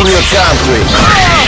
in your country.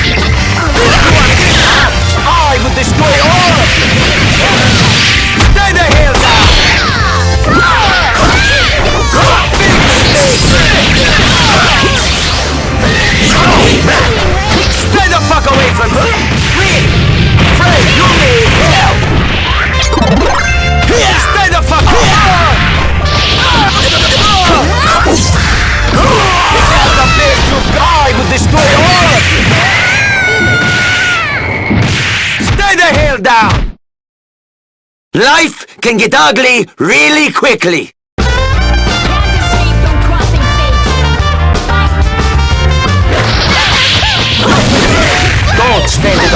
Life can get ugly really quickly. Don't stand